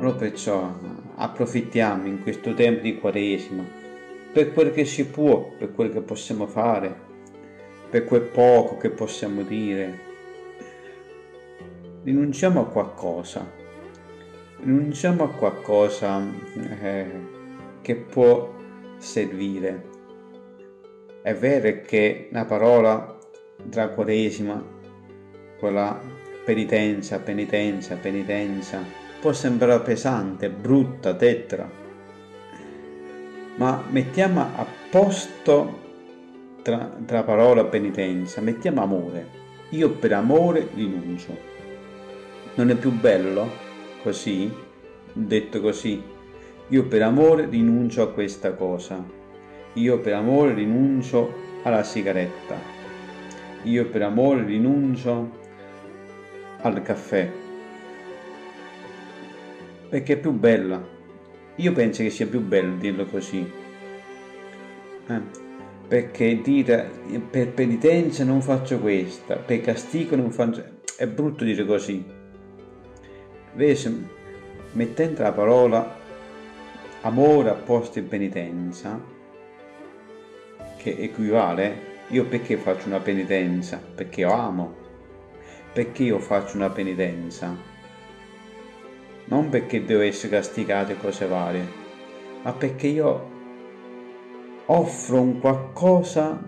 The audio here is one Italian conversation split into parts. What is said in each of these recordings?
Allora perciò approfittiamo in questo tempo di Quaresima per quel che si può, per quel che possiamo fare, per quel poco che possiamo dire. Rinunciamo a qualcosa, rinunciamo a qualcosa eh, che può servire. È vero che la parola tra Quaresima, quella penitenza, penitenza, penitenza, può sembrare pesante, brutta, tetra, ma mettiamo a posto tra, tra parola penitenza, mettiamo amore. Io per amore rinuncio. Non è più bello così, detto così? Io per amore rinuncio a questa cosa. Io per amore rinuncio alla sigaretta. Io per amore rinuncio al caffè perché è più bella. Io penso che sia più bello dirlo così. Eh, perché dire per penitenza non faccio questa, per castigo non faccio... È brutto dire così. Invece, mettendo la parola amore a posto in penitenza, che equivale, io perché faccio una penitenza? Perché io amo. Perché io faccio una penitenza? Non perché devo essere castigato e cose varie, ma perché io offro un qualcosa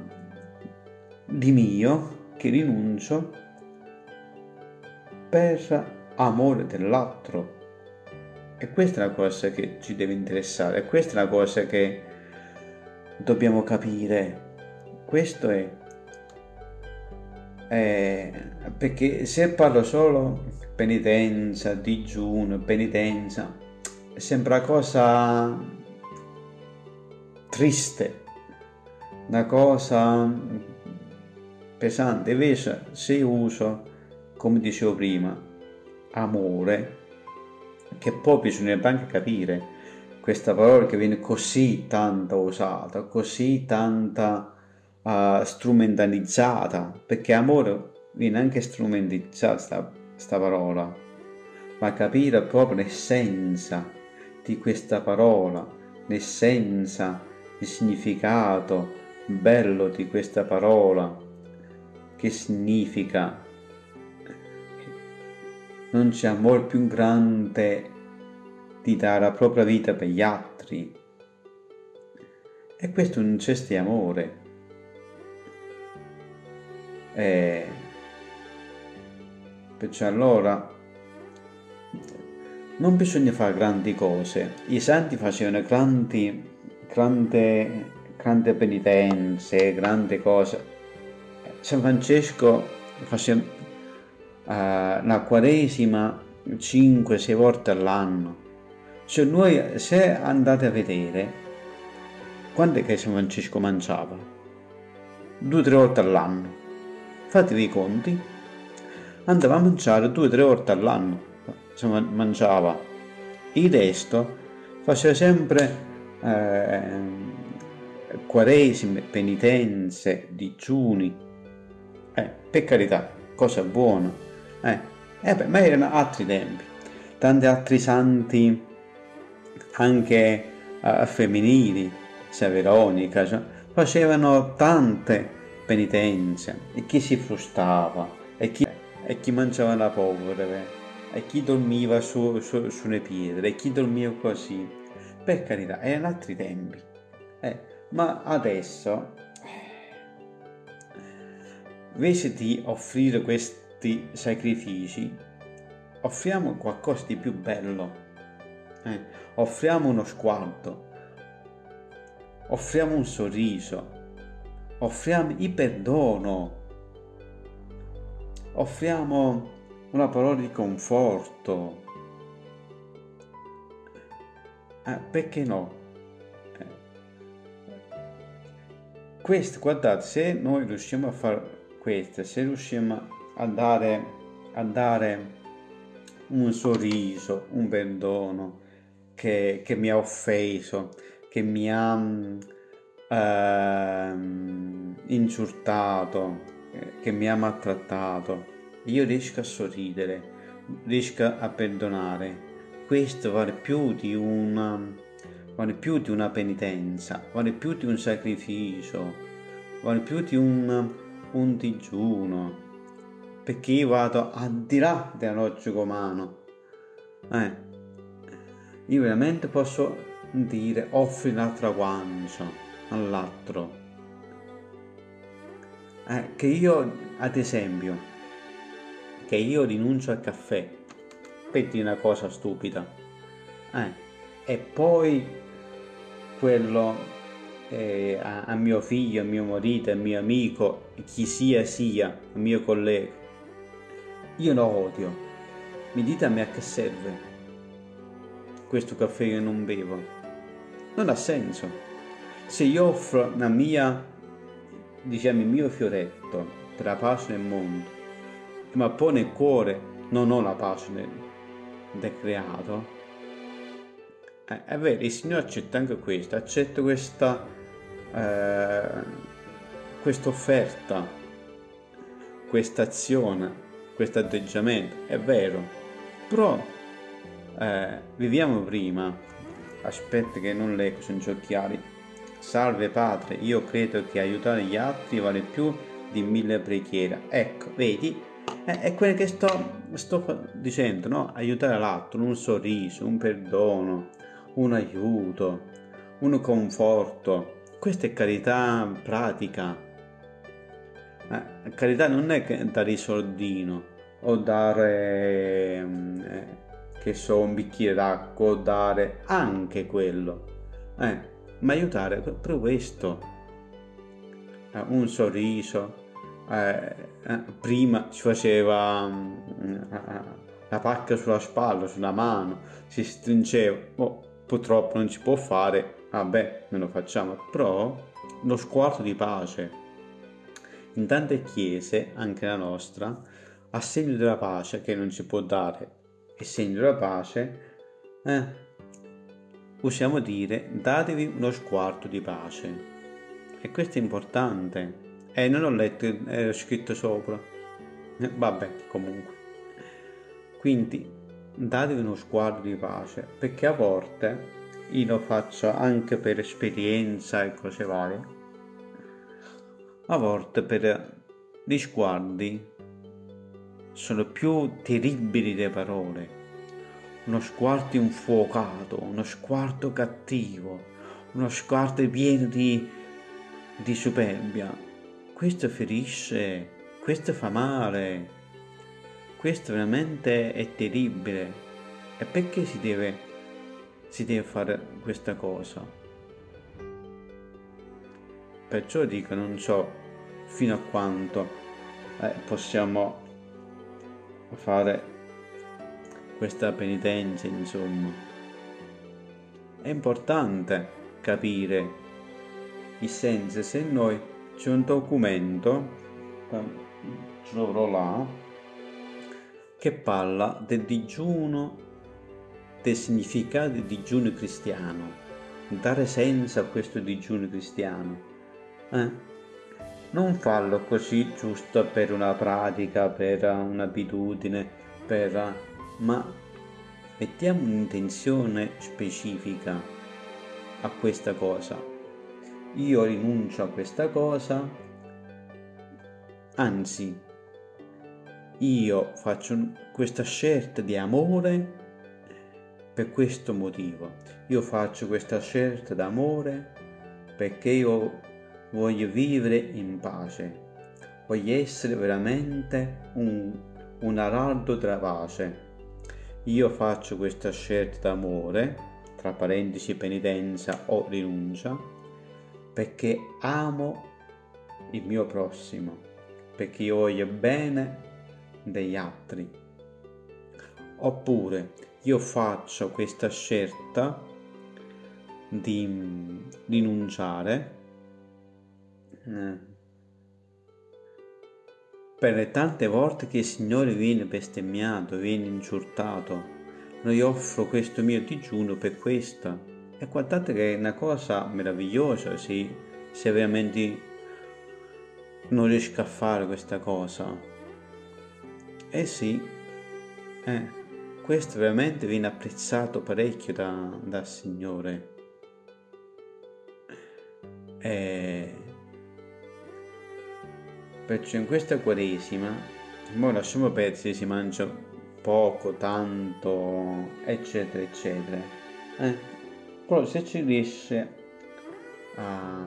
di mio che rinuncio per amore dell'altro. E questa è la cosa che ci deve interessare, questa è la cosa che dobbiamo capire. Questo è, è perché se parlo solo penitenza, digiuno, penitenza, sembra cosa triste, una cosa pesante. Invece se uso, come dicevo prima, amore, che poi bisognerebbe anche capire questa parola che viene così tanto usata, così tanta uh, strumentalizzata, perché amore viene anche strumentalizzata questa parola, ma capire proprio l'essenza di questa parola, l'essenza, il significato bello di questa parola, che significa non c'è amore più grande di dare la propria vita per gli altri. E questo è un gesto di amore. E Perciò allora non bisogna fare grandi cose. I santi facevano grandi, grandi, grandi penitenze, grandi cose. San Francesco faceva uh, la quaresima 5-6 volte all'anno. Cioè noi se andate a vedere quando è che San Francesco mangiava? Due o tre volte all'anno. Fatevi i conti andava a mangiare due o tre volte all'anno, insomma mangiava. Il resto faceva sempre eh, quaresime, penitenze, digiuni. Eh, per carità, cosa buona. Eh, eh beh, ma erano altri tempi. Tanti altri santi, anche eh, femminili, Veronica, cioè, facevano tante penitenze e chi si frustava e chi e chi mangiava la polvere, e chi dormiva su, su, sulle pietre, e chi dormiva così. Per carità, erano altri tempi. Eh, ma adesso, invece di offrire questi sacrifici, offriamo qualcosa di più bello. Eh, offriamo uno sguardo, offriamo un sorriso, offriamo il perdono offriamo una parola di conforto. Eh, perché no? Eh. Questo, guardate, se noi riusciamo a fare questo, se riusciamo a dare, a dare un sorriso, un perdono che, che mi ha offeso, che mi ha eh, insultato, che mi ha maltrattato, io riesco a sorridere, riesco a perdonare. questo vale più di una, vale più di una penitenza, vale più di un sacrificio, vale più di un, un digiuno, perché io vado al di là della logica umana. Eh, io veramente posso dire offri l'altra guancia all'altro. Eh, che io, ad esempio, che io rinuncio al caffè per dire una cosa stupida. Eh, e poi quello eh, a, a, mio figlio, a mio marito, a mio amico, chi sia sia, a mio collega. Io lo odio. Mi dite a me a che serve questo caffè che non bevo? Non ha senso. Se io offro la mia, il mio fioretto la pace nel mondo, ma poi nel cuore non ho la pace nel, del creato, eh, è vero, il Signore accetta anche questo, accetta questa, eh, offerta, questa azione, questo atteggiamento, è vero, però eh, viviamo prima, aspetta che non leggo, sono gli occhiali, salve Padre, io credo che aiutare gli altri vale più di mille preghiere, ecco, vedi, è, è quello che sto, sto dicendo, no? Aiutare l'altro, un sorriso, un perdono, un aiuto, un conforto. Questa è carità pratica. Eh, carità non è dare il soldino o dare, eh, che so, un bicchiere d'acqua o dare anche quello. Eh, ma aiutare per questo. Eh, un sorriso, eh, eh, prima si faceva mm, la pacca sulla spalla, sulla mano, si stringeva, oh, purtroppo non si può fare, vabbè, non lo facciamo, però lo sguardo di pace. In tante chiese, anche la nostra, a segno della pace che non si può dare, e segno della pace, eh, possiamo dire datevi uno sguardo di pace. E questo è importante. Eh, non ho letto, era scritto sopra. Eh, vabbè, comunque. Quindi datevi uno sguardo di pace, perché a volte, io lo faccio anche per esperienza e cose varie, a volte per gli sguardi sono più terribili delle parole. Uno sguardo infuocato, uno sguardo cattivo, uno sguardo pieno di, di superbia, questo ferisce, questo fa male, questo veramente è terribile. E perché si deve, si deve fare questa cosa? Perciò dico, non so fino a quanto eh, possiamo fare questa penitenza, insomma. È importante capire il senso se noi c'è un documento, ce l'avrò là, che parla del digiuno, del significato del digiuno cristiano, dare senso a questo digiuno cristiano. Eh? Non farlo così giusto per una pratica, per un'abitudine, per... ma mettiamo un'intenzione specifica a questa cosa io rinuncio a questa cosa, anzi, io faccio questa scelta di amore per questo motivo. Io faccio questa scelta d'amore perché io voglio vivere in pace, voglio essere veramente un, un araldo della pace. Io faccio questa scelta d'amore, tra parentesi penitenza o rinuncia, perché amo il mio prossimo, perché io voglio bene degli altri. Oppure io faccio questa scelta di rinunciare eh, per le tante volte che il Signore viene bestemmiato, viene insultato. Noi offro questo mio digiuno per questo e guardate che è una cosa meravigliosa se, se veramente non riesco a fare questa cosa. Eh sì, eh, questo veramente viene apprezzato parecchio da, dal Signore. E perciò in questa quaresima, ora lasciamo perdere si mangia poco, tanto, eccetera, eccetera. Eh? Però se ci riesce a,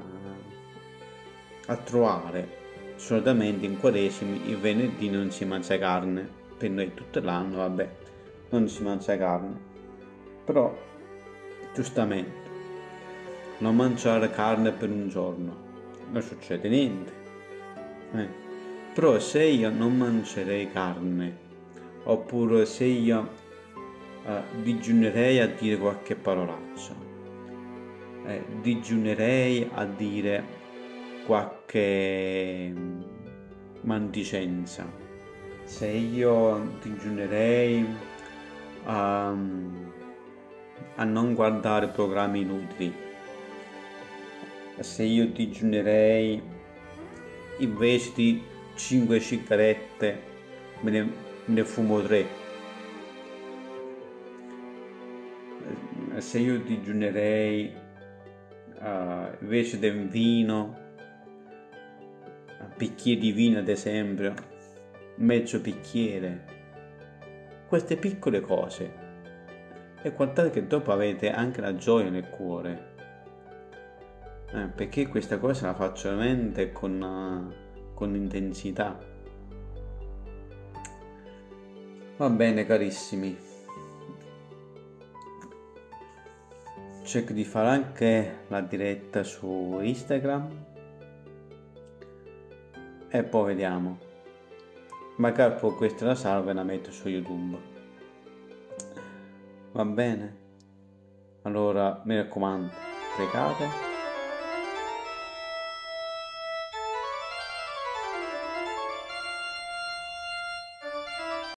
a trovare solitamente in quaresimi il venerdì non si mangia carne, per noi tutto l'anno, vabbè, non si mangia carne. Però, giustamente, non mangiare carne per un giorno, non succede niente. Eh. Però se io non mangerei carne, oppure se io eh, digiunerei a dire qualche parolaccia, eh, digiunerei a dire qualche mandicenza, se io digiunerei a, a non guardare programmi inutili, se io digiunerei invece di 5 sigarette me ne, ne fumo 3 se io digiunerei uh, invece del vino un bicchiere di vino ad esempio mezzo bicchiere. Queste piccole cose. E guardate che dopo avete anche la gioia nel cuore eh, perché questa cosa la faccio veramente con, uh, con intensità. Va bene carissimi. Cerco di fare anche la diretta su Instagram. E poi vediamo. Magari poi questa la salva e la metto su YouTube. Va bene? Allora mi raccomando, pregate